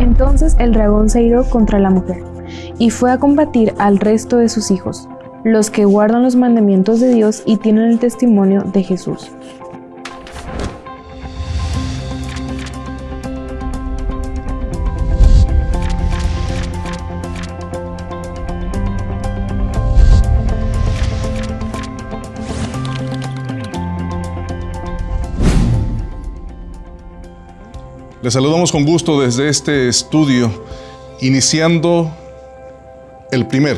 Entonces el dragón se iró contra la mujer y fue a combatir al resto de sus hijos, los que guardan los mandamientos de Dios y tienen el testimonio de Jesús. Les saludamos con gusto desde este estudio, iniciando el primer,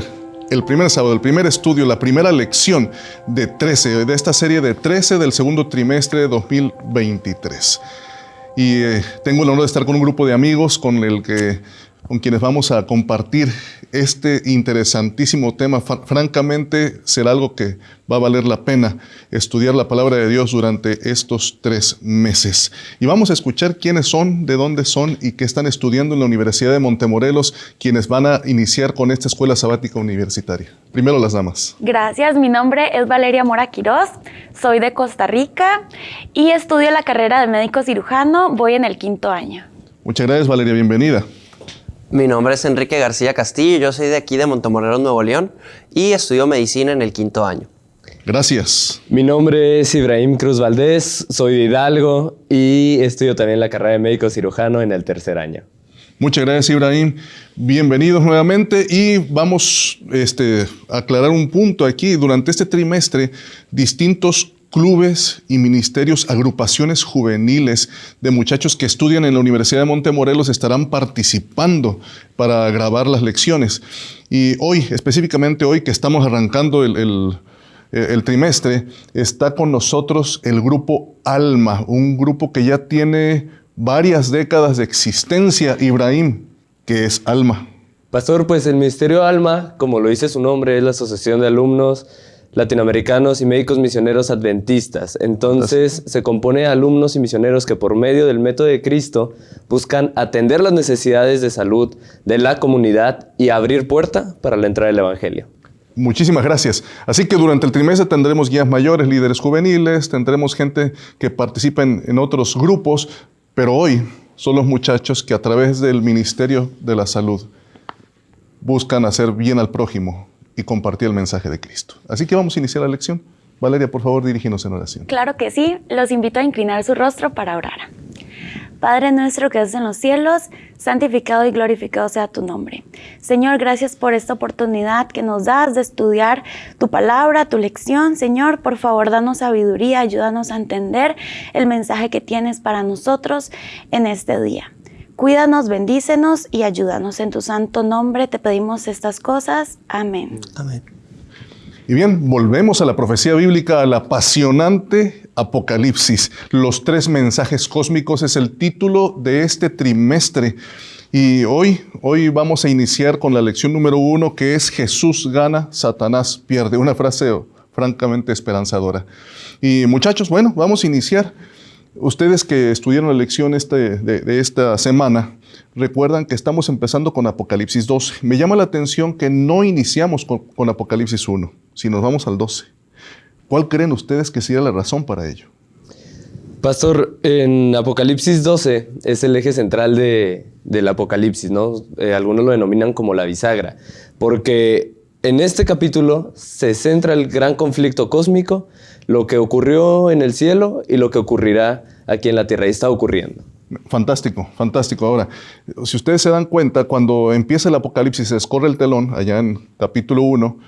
el primer sábado, el primer estudio, la primera lección de 13, de esta serie de 13 del segundo trimestre de 2023. Y eh, tengo el honor de estar con un grupo de amigos con el que con quienes vamos a compartir este interesantísimo tema. Francamente, será algo que va a valer la pena estudiar la palabra de Dios durante estos tres meses. Y vamos a escuchar quiénes son, de dónde son y qué están estudiando en la Universidad de Montemorelos, quienes van a iniciar con esta escuela sabática universitaria. Primero las damas. Gracias, mi nombre es Valeria Mora Quiroz, soy de Costa Rica y estudio la carrera de médico cirujano, voy en el quinto año. Muchas gracias, Valeria, bienvenida. Mi nombre es Enrique García Castillo, yo soy de aquí de Montemorelos, Nuevo León y estudio medicina en el quinto año. Gracias. Mi nombre es Ibrahim Cruz Valdés, soy de Hidalgo y estudio también la carrera de médico cirujano en el tercer año. Muchas gracias, Ibrahim. Bienvenidos nuevamente y vamos este, a aclarar un punto aquí. Durante este trimestre, distintos clubes y ministerios, agrupaciones juveniles de muchachos que estudian en la Universidad de Montemorelos estarán participando para grabar las lecciones. Y hoy, específicamente hoy que estamos arrancando el, el trimestre, está con nosotros el grupo Alma, un grupo que ya tiene varias décadas de existencia, Ibrahim, que es Alma. Pastor, pues el Ministerio Alma, como lo dice su nombre, es la Asociación de Alumnos latinoamericanos y médicos misioneros adventistas. Entonces se compone de alumnos y misioneros que por medio del método de Cristo buscan atender las necesidades de salud de la comunidad y abrir puerta para la entrada del Evangelio. Muchísimas gracias. Así que durante el trimestre tendremos guías mayores, líderes juveniles, tendremos gente que participa en, en otros grupos, pero hoy son los muchachos que a través del Ministerio de la Salud buscan hacer bien al prójimo, y compartir el mensaje de Cristo. Así que vamos a iniciar la lección. Valeria, por favor, dirígenos en oración. Claro que sí. Los invito a inclinar su rostro para orar. Padre nuestro que estás en los cielos, santificado y glorificado sea tu nombre. Señor, gracias por esta oportunidad que nos das de estudiar tu palabra, tu lección. Señor, por favor, danos sabiduría, ayúdanos a entender el mensaje que tienes para nosotros en este día. Cuídanos, bendícenos y ayúdanos. En tu santo nombre te pedimos estas cosas. Amén. Amén. Y bien, volvemos a la profecía bíblica, al apasionante Apocalipsis. Los tres mensajes cósmicos es el título de este trimestre. Y hoy, hoy vamos a iniciar con la lección número uno, que es Jesús gana, Satanás pierde. Una frase francamente esperanzadora. Y muchachos, bueno, vamos a iniciar. Ustedes que estudiaron la lección este, de, esta semana, recuerdan que estamos empezando con Apocalipsis 12. Me llama la atención que no iniciamos con, Apocalipsis 1, sino nos vamos al 12. ¿Cuál creen ustedes que sería la razón para ello? Pastor, en Apocalipsis 12 es el eje central del Apocalipsis, ¿no? Eh, algunos lo denominan como la bisagra, porque en este capítulo se centra el gran conflicto cósmico lo que ocurrió en el cielo y lo que ocurrirá aquí en la tierra. Y está ocurriendo. Fantástico, fantástico. Ahora, si ustedes se dan cuenta, cuando empieza el Apocalipsis, se escorre el telón, allá en capítulo 1,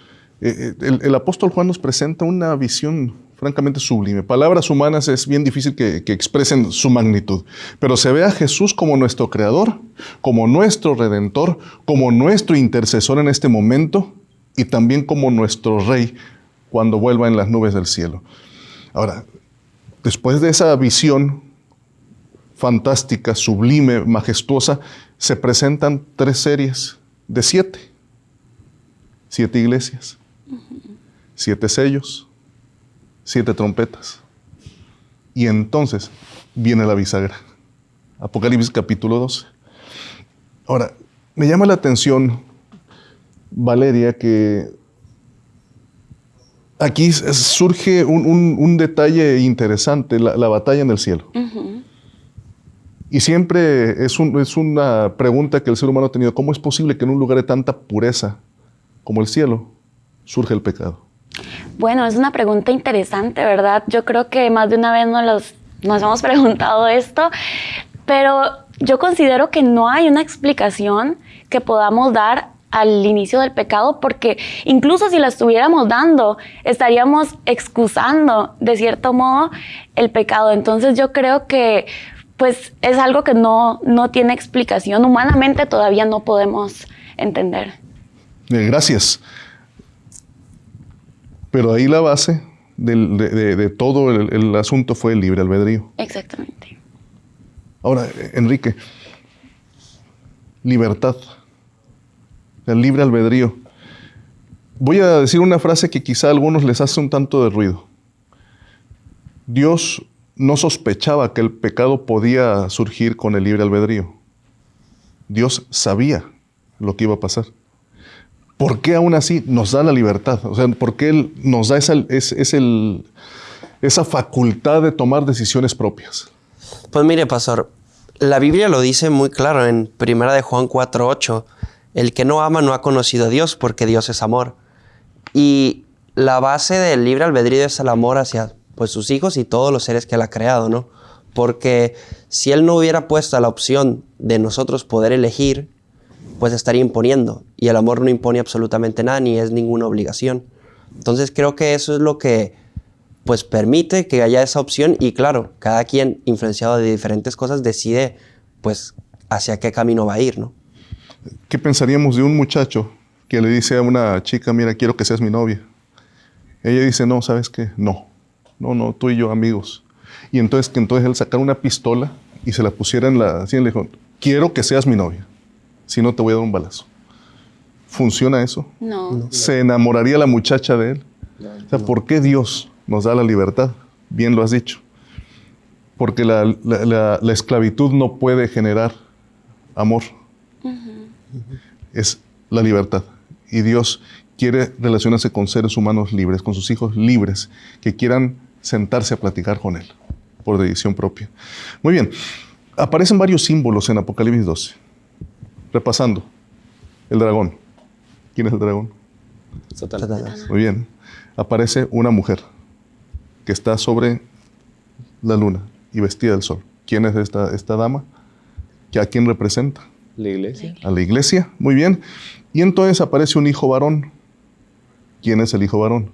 eh, eh, el, apóstol Juan nos presenta una visión francamente sublime. Palabras humanas es bien difícil que, que, expresen su magnitud, pero se ve a Jesús como nuestro creador, como nuestro redentor, como nuestro intercesor en este momento y también como nuestro rey cuando vuelva en las nubes del cielo. Ahora, después de esa visión fantástica, sublime, majestuosa, se presentan tres series de siete. Siete iglesias, siete sellos, siete trompetas. Y entonces viene la bisagra. Apocalipsis capítulo 12. Ahora, me llama la atención, Valeria, que Aquí surge un, detalle interesante, la, batalla en el cielo. Y siempre es, un- es una pregunta que el ser humano ha tenido, ¿cómo es posible que en un lugar de tanta pureza como el cielo surge el pecado? Bueno, es una pregunta interesante, ¿verdad? Yo creo que más de una vez nos, los- nos hemos preguntado esto, pero yo considero que no hay una explicación que podamos dar al inicio del pecado, porque incluso si la estuviéramos dando, estaríamos excusando de cierto modo el pecado. Entonces yo creo que pues es algo que no, no tiene explicación. Humanamente todavía no podemos entender. Eh, gracias. Pero ahí la base del- de, de- de todo el, el asunto fue el libre albedrío. Exactamente. Ahora, eh, Enrique, libertad, el libre albedrío. Voy a decir una frase que quizá a algunos les hace un tanto de ruido. Dios no sospechaba que el pecado podía surgir con el libre albedrío. Dios sabía lo que iba a pasar. ¿Por qué aún así nos da la libertad? O sea, ¿por qué Él nos da esa, esa facultad de tomar decisiones propias? Pues mire, pastor, la Biblia lo dice muy claro en Primera de Juan 4:8, el que no ama no ha conocido a Dios porque Dios es amor. Y la base del libre albedrío es el amor hacia pues sus hijos y todos los seres que él ha creado, ¿no? Porque si él no hubiera puesto la opción de nosotros poder elegir, pues estaría imponiendo. Y el amor no impone absolutamente nada, ni es ninguna obligación. Entonces creo que eso es lo que pues permite que haya esa opción y claro, cada quien influenciado de diferentes cosas decide pues hacia qué camino va a ir, ¿no? ¿Qué pensaríamos de un muchacho que le dice a una chica, mira, quiero que seas mi novia? Ella dice, no, ¿sabes qué? No, no, no, tú y yo amigos. Y entonces que entonces él sacara una pistola y se la pusiera en la... Así, y le dijo, quiero que seas mi novia, si no te voy a dar un balazo. ¿Funciona eso? No. ¿Se enamoraría la muchacha de él? O sea, ¿por qué Dios nos da la libertad? Bien lo has dicho. Porque la, la- la- la esclavitud no puede generar amor. Es la libertad. Y Dios quiere relacionarse con seres humanos libres, con sus hijos libres, que quieran sentarse a platicar con Él por decisión propia. Muy bien. Aparecen varios símbolos en Apocalipsis 12. Repasando. El dragón. ¿Quién es el dragón? Satanás. Muy bien. Aparece una mujer que está sobre la luna y vestida del sol. ¿Quién es esta, esta dama? ¿Que ¿A quién representa? La iglesia. A la iglesia. Muy bien. Y entonces aparece un hijo varón. ¿Quién es el hijo varón?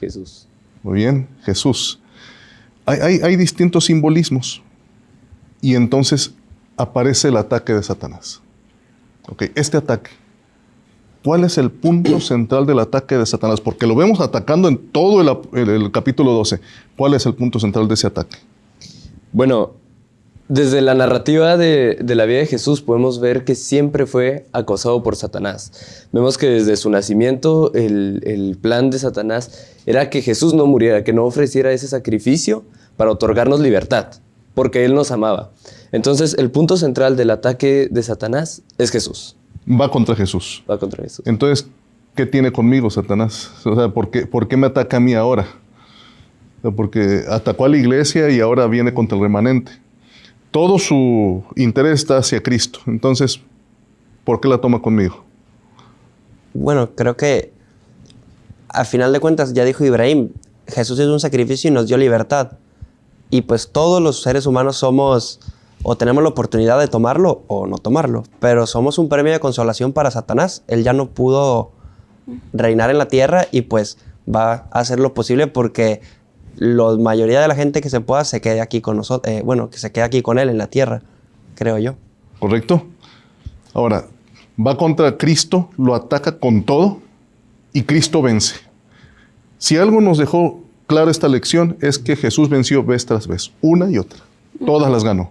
Jesús. Muy bien, Jesús. Hay, hay- hay distintos simbolismos. Y entonces aparece el ataque de Satanás. Ok, este ataque. ¿Cuál es el punto central del ataque de Satanás? Porque lo vemos atacando en todo el- el capítulo 12. ¿Cuál es el punto central de ese ataque? Bueno, desde la narrativa de, de la vida de Jesús podemos ver que siempre fue acosado por Satanás. Vemos que desde su nacimiento el, el plan de Satanás era que Jesús no muriera, que no ofreciera ese sacrificio para otorgarnos libertad, porque Él nos amaba. Entonces el punto central del ataque de Satanás es Jesús. Va contra Jesús. Va contra Jesús. Entonces, ¿qué tiene conmigo Satanás? O sea, ¿por qué, por qué me ataca a mí ahora? O sea, porque atacó a la iglesia y ahora viene contra el remanente. Todo su interés está hacia Cristo. Entonces, ¿por qué la toma conmigo? Bueno, creo que a final de cuentas, ya dijo Ibrahim, Jesús es un sacrificio y nos dio libertad. Y pues todos los seres humanos somos o tenemos la oportunidad de tomarlo o no tomarlo, pero somos un premio de consolación para Satanás. Él ya no pudo reinar en la tierra y pues va a hacer lo posible porque la mayoría de la gente que se pueda se quede aquí con nosotros, bueno, que se quede aquí con él en la tierra, creo yo. ¿Correcto? Ahora, va contra Cristo, lo ataca con todo y Cristo vence. Si algo nos dejó clara esta lección es que Jesús venció vez tras vez, una y otra. Todas las ganó.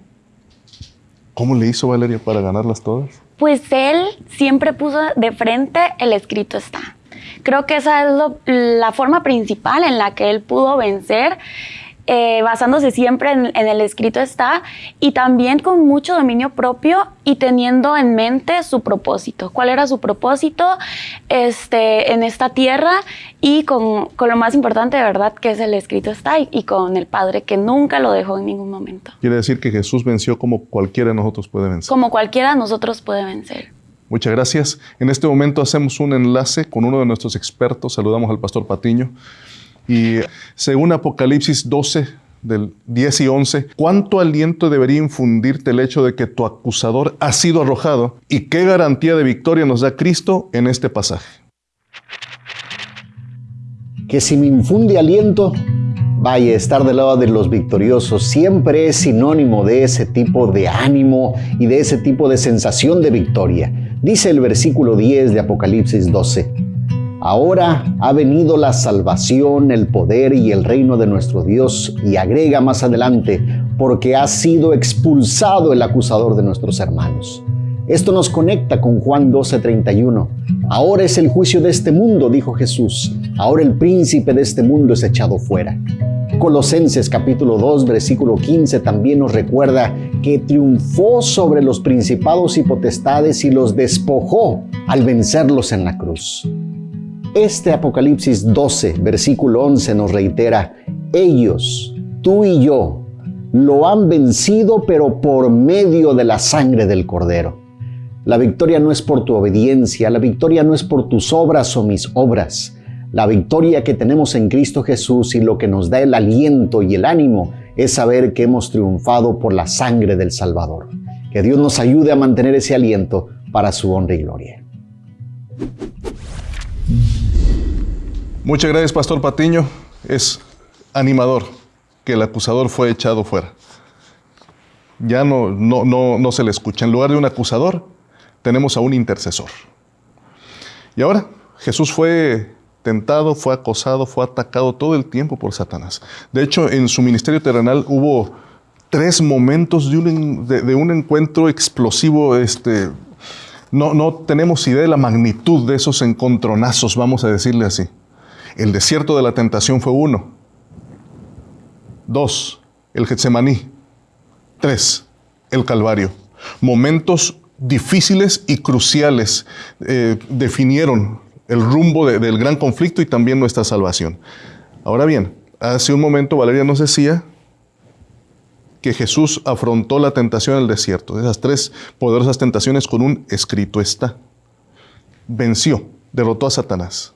¿Cómo le hizo Valeria para ganarlas todas? Pues él siempre puso de frente el escrito está. Creo que esa es lo- la forma principal en la que él pudo vencer eh, basándose siempre en, el escrito está, y también con mucho dominio propio y teniendo en mente su propósito. ¿Cuál era su propósito este, en esta tierra? Y con, lo más importante de verdad que es el escrito está y, con el Padre que nunca lo dejó en ningún momento. Quiere decir que Jesús venció como cualquiera de nosotros puede vencer. Como cualquiera de nosotros puede vencer. Muchas gracias. En este momento hacemos un enlace con uno de nuestros expertos. Saludamos al pastor Patiño. Y según Apocalipsis 12, del 10 y 11, ¿cuánto aliento debería infundirte el hecho de que tu acusador ha sido arrojado? ¿Y qué garantía de victoria nos da Cristo en este pasaje? Que si me infunde aliento, vaya, estar del lado de los victoriosos siempre es sinónimo de ese tipo de ánimo y de ese tipo de sensación de victoria. Dice el versículo 10 de Apocalipsis 12. Ahora ha venido la salvación, el poder y el reino de nuestro Dios y agrega más adelante, porque ha sido expulsado el acusador de nuestros hermanos. Esto nos conecta con Juan 12:31. Ahora es el juicio de este mundo, dijo Jesús. Ahora el príncipe de este mundo es echado fuera. Colosenses capítulo 2 versículo 15 también nos recuerda que triunfó sobre los principados y potestades y los despojó al vencerlos en la cruz. Este Apocalipsis 12, versículo 11 nos reitera, ellos, tú y yo, lo han vencido, pero por medio de la sangre del Cordero. La victoria no es por tu obediencia, la victoria no es por tus obras o mis obras. La victoria que tenemos en Cristo Jesús y lo que nos da el aliento y el ánimo es saber que hemos triunfado por la sangre del Salvador. Que Dios nos ayude a mantener ese aliento para su honra y gloria. Muchas gracias, Pastor Patiño. Es animador que el acusador fue echado fuera. Ya no, no, no, no se le escucha. En lugar de un acusador, tenemos a un intercesor. Y ahora, Jesús fue tentado, fue acosado, fue atacado todo el tiempo por Satanás. De hecho, en su ministerio terrenal hubo tres momentos de un, de, un encuentro explosivo. Este, no, no tenemos idea de la magnitud de esos encontronazos, vamos a decirle así. El desierto de la tentación fue uno. Dos, el Getsemaní. Tres, el Calvario. Momentos difíciles y cruciales eh, definieron el rumbo del gran conflicto y también nuestra salvación. Ahora bien, hace un momento Valeria nos decía que Jesús afrontó la tentación en el desierto, esas tres poderosas tentaciones con un escrito está. Venció, derrotó a Satanás.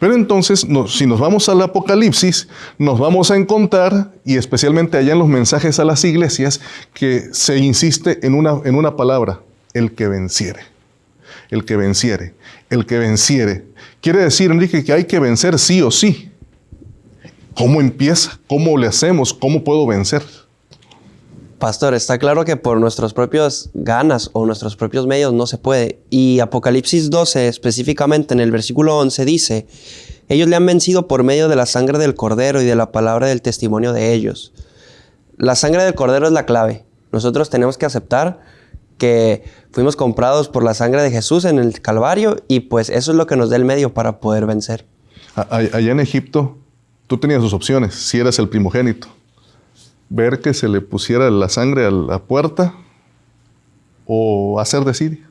Pero entonces, si nos vamos al Apocalipsis, nos vamos a encontrar, y especialmente allá en los mensajes a las iglesias, que se insiste en una, en una palabra, el que venciere. El que venciere. El que venciere. Quiere decir, Enrique, que hay que vencer sí o sí. ¿Cómo empieza? ¿Cómo le hacemos? ¿Cómo puedo vencer? Pastor, está claro que por nuestras propias ganas o nuestros propios medios no se puede. Y Apocalipsis 12, específicamente en el versículo 11, dice, ellos le han vencido por medio de la sangre del cordero y de la palabra del testimonio de ellos. La sangre del cordero es la clave. Nosotros tenemos que aceptar que fuimos comprados por la sangre de Jesús en el Calvario y pues eso es lo que nos da el medio para poder vencer. Allá en Egipto, tú tenías dos opciones, si eras el primogénito ver que se le pusiera la sangre a la puerta o hacer de Siria.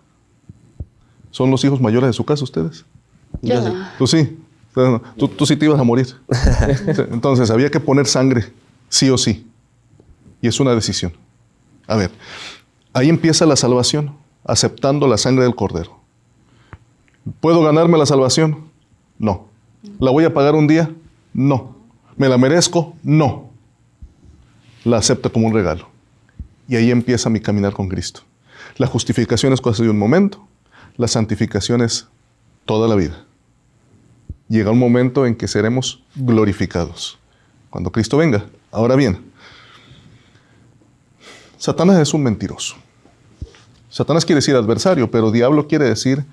¿Son los hijos mayores de su casa ustedes? Yo sí. Tú sí. Tú, tú, sí te ibas a morir. Entonces había que poner sangre, sí o sí. Y es una decisión. A ver, ahí empieza la salvación, aceptando la sangre del cordero. ¿Puedo ganarme la salvación? No. ¿La voy a pagar un día? No. ¿Me la merezco? No la acepta como un regalo. Y ahí empieza mi caminar con Cristo. La justificación es cosa de un momento, la santificación es toda la vida. Llega un momento en que seremos glorificados, cuando Cristo venga. Ahora bien, Satanás es un mentiroso. Satanás quiere decir adversario, pero diablo quiere decir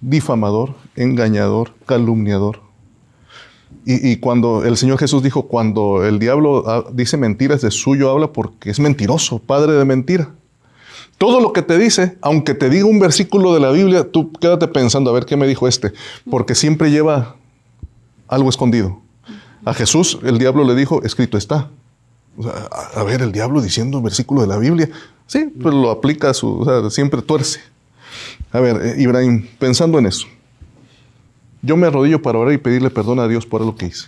difamador, engañador, calumniador, y, cuando el Señor Jesús dijo, cuando el diablo ah, dice mentiras, de suyo habla porque es mentiroso, padre de mentira. Todo lo que te dice, aunque te diga un versículo de la Biblia, tú quédate pensando a ver qué me dijo este, porque siempre lleva algo escondido. A Jesús el diablo le dijo, escrito está. A, ver, el diablo diciendo un versículo de la Biblia. Sí, pues lo aplica a su, o sea, siempre tuerce. A ver, eh, Ibrahim, pensando en eso, yo me arrodillo para orar y pedirle perdón a Dios por lo que hice.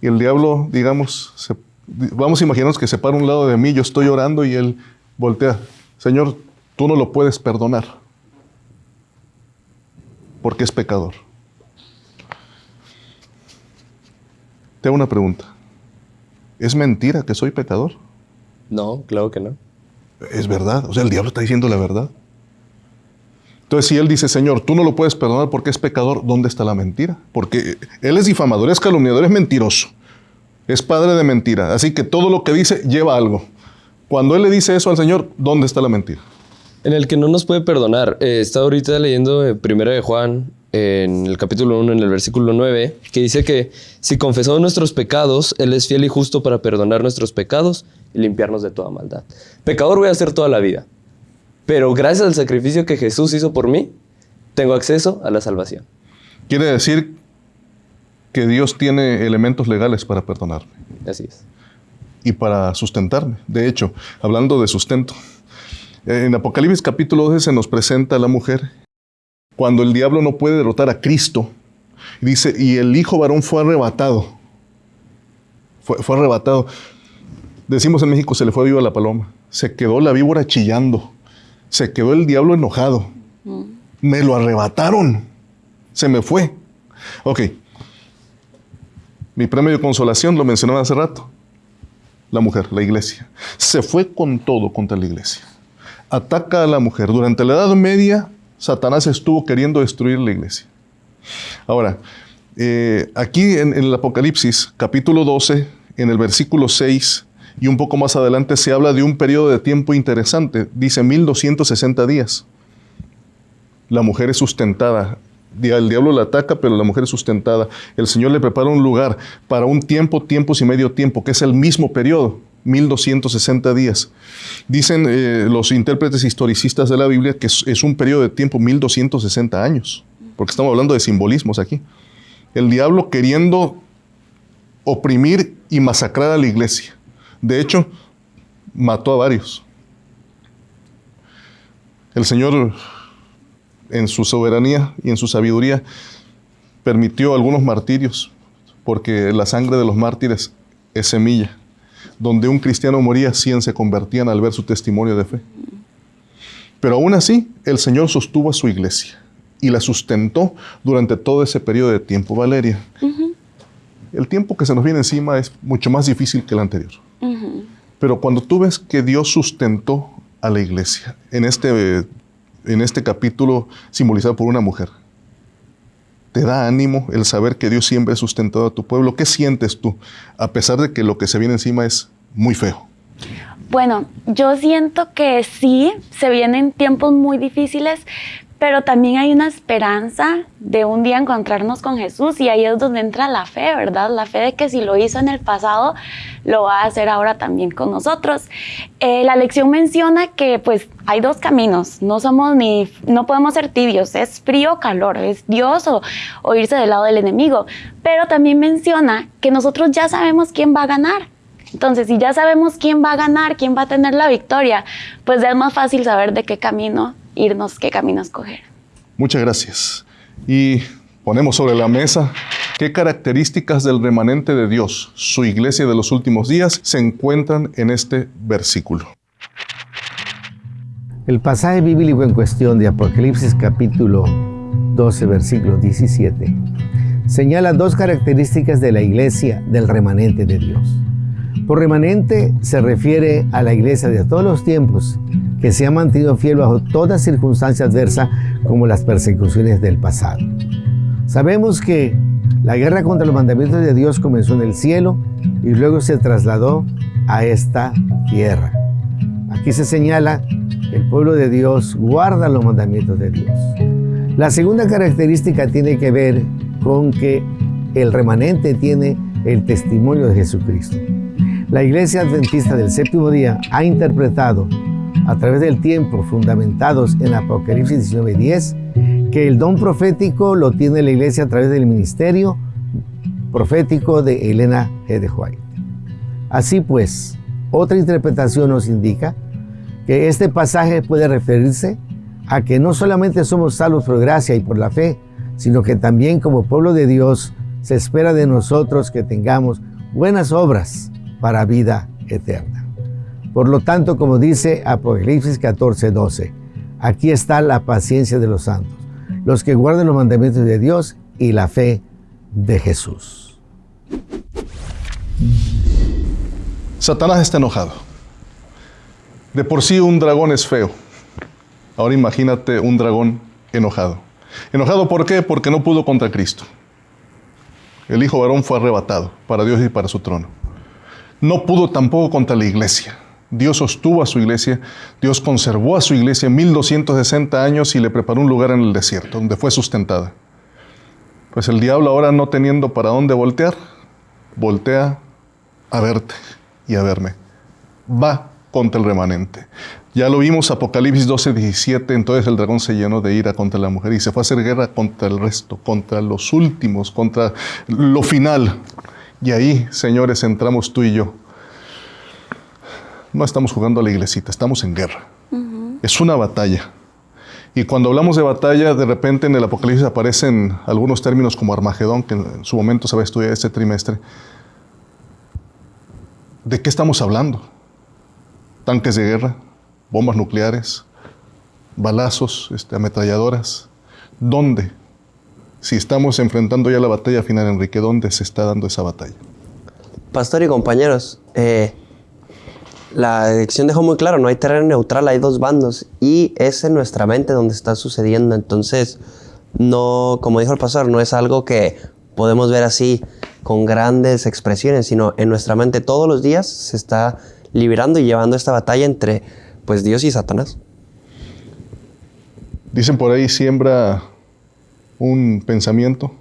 Y el diablo, digamos, vamos a imaginarnos que se para un lado de mí, yo estoy orando y él voltea. Señor, tú no lo puedes perdonar porque es pecador. Te hago una pregunta. ¿Es mentira que soy pecador? No, claro que no. Es verdad. O sea, el diablo está diciendo la verdad. Entonces, si él dice, Señor, tú no lo puedes perdonar porque es pecador, ¿dónde está la mentira? Porque él es difamador, es calumniador, es mentiroso. Es padre de mentira. Así que todo lo que dice lleva algo. Cuando él le dice eso al Señor, ¿dónde está la mentira? En el que no nos puede perdonar. Eh, está ahorita leyendo eh, Primera de Juan, en el capítulo 1, en el versículo 9, que dice que si confesamos nuestros pecados, Él es fiel y justo para perdonar nuestros pecados y limpiarnos de toda maldad. Pecador voy a ser toda la vida, pero gracias al sacrificio que Jesús hizo por mí, tengo acceso a la salvación. Quiere decir que Dios tiene elementos legales para perdonarme. Así es. Y para sustentarme. De hecho, hablando de sustento, en Apocalipsis capítulo 12 se nos presenta a la mujer cuando el diablo no puede derrotar a Cristo. Dice, y el hijo varón fue arrebatado. Fue, fue arrebatado. Decimos en México, se le fue viva la paloma. Se quedó la víbora chillando. Se quedó el diablo enojado. Mm. Me lo arrebataron. Se me fue. Ok. Mi premio de consolación lo mencionaba hace rato. La mujer, la iglesia. Se fue con todo contra la iglesia. Ataca a la mujer. Durante la Edad Media Satanás estuvo queriendo destruir la iglesia. Ahora, eh, aquí en, el Apocalipsis, capítulo 12, en el versículo 6 y un poco más adelante se habla de un periodo de tiempo interesante. Dice 1260 días. La mujer es sustentada. El diablo la ataca, pero la mujer es sustentada. El Señor le prepara un lugar para un tiempo, tiempos y medio tiempo, que es el mismo periodo. 1260 días. Dicen eh, los intérpretes historicistas de la Biblia que es, un periodo de tiempo 1260 años, porque estamos hablando de simbolismos aquí. El diablo queriendo oprimir y masacrar a la iglesia. De hecho, mató a varios. El Señor, en su soberanía y en su sabiduría, permitió algunos martirios, porque la sangre de los mártires es semilla donde un cristiano moría, 100 se convertían al ver su testimonio de fe. Pero aún así, el Señor sostuvo a su iglesia y la sustentó durante todo ese periodo de tiempo. Valeria, el tiempo que se nos viene encima es mucho más difícil que el anterior. Pero cuando tú ves que Dios sustentó a la iglesia en este, en este capítulo simbolizado por una mujer, ¿Te da ánimo el saber que Dios siempre ha sustentado a tu pueblo? ¿Qué sientes tú, a pesar de que lo que se viene encima es muy feo? Bueno, yo siento que sí, se vienen tiempos muy difíciles, pero también hay una esperanza de un día encontrarnos con Jesús y ahí es donde entra la fe, ¿verdad? La fe de que si lo hizo en el pasado, lo va a hacer ahora también con nosotros. Eh, la lección menciona que pues hay dos caminos, no somos ni, no podemos ser tibios, es frío o calor, es Dios o, o irse del lado del enemigo, pero también menciona que nosotros ya sabemos quién va a ganar. Entonces, si ya sabemos quién va a ganar, quién va a tener la victoria, pues es más fácil saber de qué camino irnos, qué camino escoger. Muchas gracias. Y ponemos sobre la mesa qué características del remanente de Dios, su iglesia de los últimos días, se encuentran en este versículo. El pasaje bíblico en cuestión de Apocalipsis capítulo 12, versículo 17, señala dos características de la iglesia del remanente de Dios. Por remanente se refiere a la iglesia de todos los tiempos que se ha mantenido fiel bajo toda circunstancia adversa como las persecuciones del pasado. Sabemos que la guerra contra los mandamientos de Dios comenzó en el cielo y luego se trasladó a esta tierra. Aquí se señala que el pueblo de Dios guarda los mandamientos de Dios. La segunda característica tiene que ver con que el remanente tiene el testimonio de Jesucristo. La iglesia adventista del séptimo día ha interpretado a través del tiempo, fundamentados en Apocalipsis 19:10, que el don profético lo tiene la iglesia a través del ministerio profético de Elena G. de White. Así pues, otra interpretación nos indica que este pasaje puede referirse a que no solamente somos salvos por gracia y por la fe, sino que también como pueblo de Dios se espera de nosotros que tengamos buenas obras para vida eterna. Por lo tanto, como dice Apocalipsis 14, 12, aquí está la paciencia de los santos, los que guardan los mandamientos de Dios y la fe de Jesús. Satanás está enojado. De por sí un dragón es feo. Ahora imagínate un dragón enojado. ¿Enojado por qué? Porque no pudo contra Cristo. El hijo varón fue arrebatado para Dios y para su trono. No pudo tampoco contra la iglesia. Dios sostuvo a su iglesia, Dios conservó a su iglesia 1260 años y le preparó un lugar en el desierto, donde fue sustentada. Pues el diablo ahora no teniendo para dónde voltear, voltea a verte y a verme. Va contra el remanente. Ya lo vimos, Apocalipsis 12, 17, entonces el dragón se llenó de ira contra la mujer y se fue a hacer guerra contra el resto, contra los últimos, contra lo final. Y ahí, señores, entramos tú y yo. No estamos jugando a la iglesita, estamos en guerra. Es una batalla. Y cuando hablamos de batalla, de repente en el Apocalipsis aparecen algunos términos como Armagedón, que en su momento se va a estudiar este trimestre. ¿De qué estamos hablando? Tanques de guerra, bombas nucleares, balazos, este, ametralladoras. ¿Dónde? Si estamos enfrentando ya la batalla final, Enrique, ¿dónde se está dando esa batalla? Pastor y compañeros, eh, la elección dejó muy claro, no hay terreno neutral, hay dos bandos y es en nuestra mente donde está sucediendo. Entonces, no, como dijo el pastor, no es algo que podemos ver así con grandes expresiones, sino en nuestra mente todos los días se está liberando y llevando esta batalla entre pues Dios y Satanás. Dicen por ahí, siembra un pensamiento,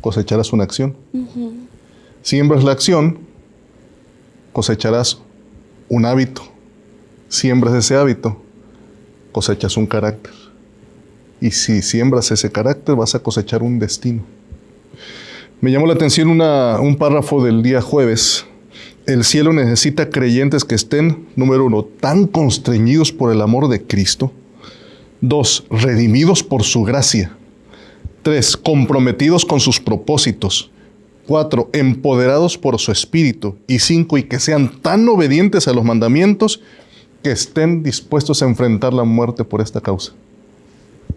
cosecharás una acción. Siembras la acción, cosecharás un hábito. Siembras ese hábito, cosechas un carácter. Y si siembras ese carácter, vas a cosechar un destino. Me llamó la atención un párrafo del día jueves. El cielo necesita creyentes que estén, número uno, tan constreñidos por el amor de Cristo. Dos, redimidos por su gracia. Tres, comprometidos con sus propósitos. Cuatro, empoderados por su espíritu. Y cinco, y que sean tan obedientes a los mandamientos que estén dispuestos a enfrentar la muerte por esta causa.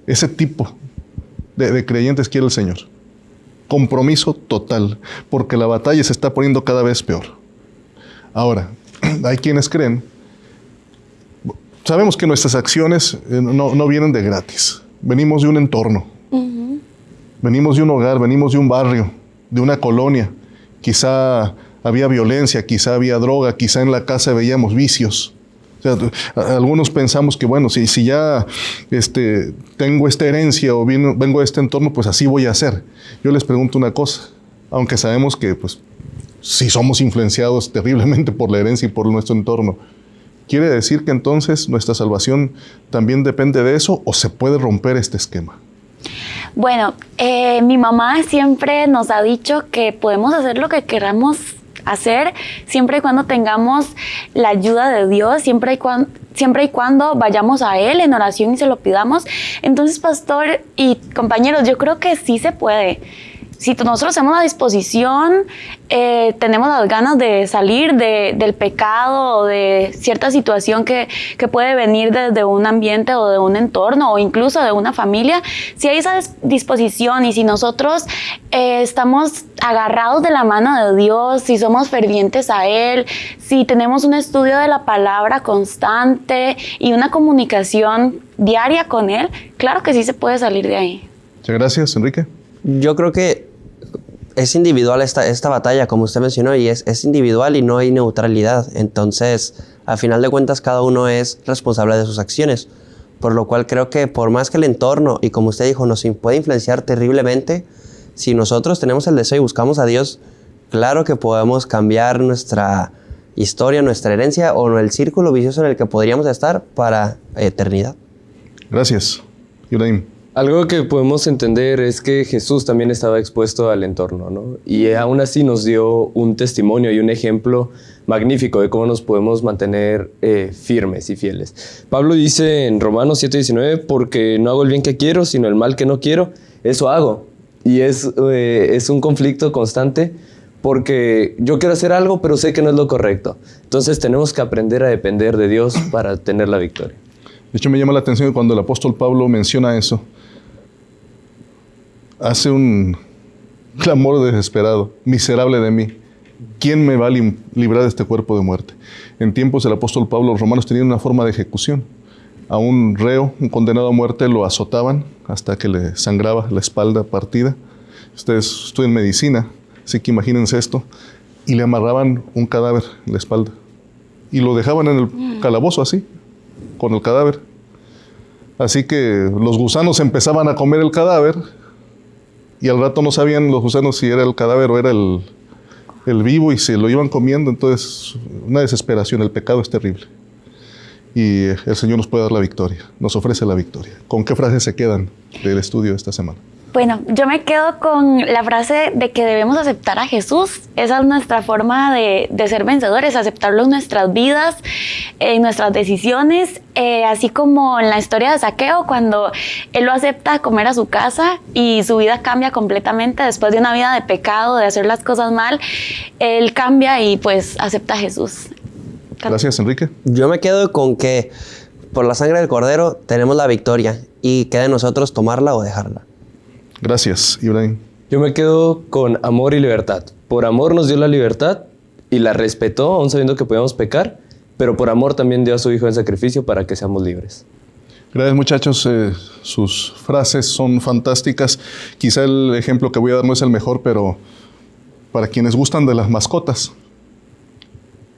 Ese tipo de, de creyentes quiere el Señor. Compromiso total, porque la batalla se está poniendo cada vez peor. Ahora, hay quienes creen, sabemos que nuestras acciones eh, no, no vienen de gratis, venimos de un entorno, venimos de un hogar, venimos de un barrio, de una colonia, quizá había violencia, quizá había droga, quizá en la casa veíamos vicios. Algunos pensamos que, bueno, si, si ya este, tengo esta herencia o vino, vengo de este entorno, pues así voy a hacer. Yo les pregunto una cosa, aunque sabemos que pues, si somos influenciados terriblemente por la herencia y por nuestro entorno, ¿quiere decir que entonces nuestra salvación también depende de eso o se puede romper este esquema? Bueno, eh, mi mamá siempre nos ha dicho que podemos hacer lo que queramos hacer siempre y cuando tengamos la ayuda de Dios, siempre y, cuando, siempre y cuando vayamos a Él en oración y se lo pidamos. Entonces, pastor y compañeros, yo creo que sí se puede si nosotros tenemos la disposición, eh, tenemos las ganas de salir del pecado o de cierta situación que, puede venir desde un ambiente o de un entorno o incluso de una familia, si hay esa disposición y si nosotros eh, estamos agarrados de la mano de Dios, si somos fervientes a Él, si tenemos un estudio de la palabra constante y una comunicación diaria con Él, claro que sí se puede salir de ahí. Muchas gracias, Enrique. Yo creo que es individual esta, esta batalla, como usted mencionó, y es, es individual y no hay neutralidad. Entonces, a final de cuentas, cada uno es responsable de sus acciones. Por lo cual creo que por más que el entorno, y como usted dijo, nos puede influenciar terriblemente, si nosotros tenemos el deseo y buscamos a Dios, claro que podemos cambiar nuestra historia, nuestra herencia o el círculo vicioso en el que podríamos estar para eternidad. Gracias, Ibrahim. Algo que podemos entender es que Jesús también estaba expuesto al entorno, ¿no? Y aún así nos dio un testimonio y un ejemplo magnífico de cómo nos podemos mantener eh, firmes y fieles. Pablo dice en Romanos 7:19, porque no hago el bien que quiero, sino el mal que no quiero, eso hago. Y es, eh, es un conflicto constante porque yo quiero hacer algo, pero sé que no es lo correcto. Entonces tenemos que aprender a depender de Dios para tener la victoria. De hecho, me llama la atención cuando el apóstol Pablo menciona eso, hace un clamor desesperado, miserable de mí. ¿Quién me va a librar de este cuerpo de muerte? En tiempos del apóstol Pablo, los romanos tenían una forma de ejecución. A un reo, un condenado a muerte, lo azotaban hasta que le sangraba la espalda partida. Ustedes estudian medicina, así que imagínense esto. Y le amarraban un cadáver en la espalda. Y lo dejaban en el calabozo así, con el cadáver. Así que los gusanos empezaban a comer el cadáver y al rato no sabían los gusanos si era el cadáver o era el, el vivo y se lo iban comiendo. Entonces, una desesperación, el pecado es terrible. Y el Señor nos puede dar la victoria, nos ofrece la victoria. ¿Con qué frases se quedan del estudio de esta semana? Bueno, yo me quedo con la frase de que debemos aceptar a Jesús. Esa es nuestra forma de, ser vencedores, aceptarlo en nuestras vidas, en nuestras decisiones, eh, así como en la historia de Saqueo, cuando él lo acepta a comer a su casa y su vida cambia completamente después de una vida de pecado, de hacer las cosas mal, él cambia y pues acepta a Jesús. Gracias, Enrique. Yo me quedo con que por la sangre del cordero tenemos la victoria y queda en nosotros tomarla o dejarla. Gracias, Ibrahim. Yo me quedo con amor y libertad. Por amor nos dio la libertad y la respetó, aún sabiendo que podíamos pecar, pero por amor también dio a su Hijo en sacrificio para que seamos libres. Gracias muchachos, eh, sus frases son fantásticas. Quizá el ejemplo que voy a dar no es el mejor, pero para quienes gustan de las mascotas,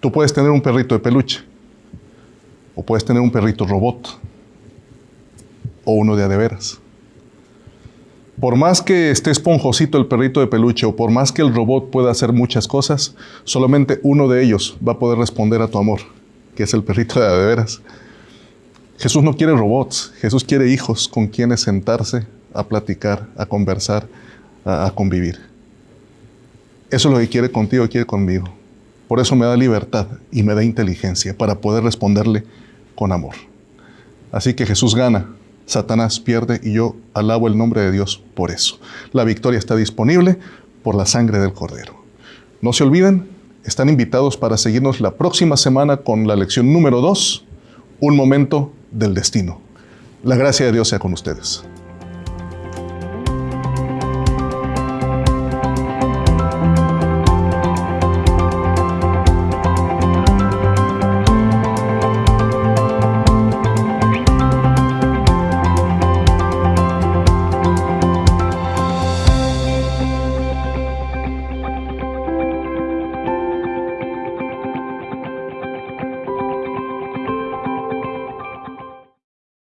tú puedes tener un perrito de peluche, o puedes tener un perrito robot, o uno de adeveras. Por más que esté esponjosito el perrito de peluche o por más que el robot pueda hacer muchas cosas, solamente uno de ellos va a poder responder a tu amor, que es el perrito de veras. Jesús no quiere robots, Jesús quiere hijos con quienes sentarse a platicar, a conversar, a, a convivir. Eso es lo que quiere contigo y quiere conmigo. Por eso me da libertad y me da inteligencia para poder responderle con amor. Así que Jesús gana Satanás pierde y yo alabo el nombre de Dios por eso. La victoria está disponible por la sangre del Cordero. No se olviden, están invitados para seguirnos la próxima semana con la lección número 2, un momento del destino. La gracia de Dios sea con ustedes.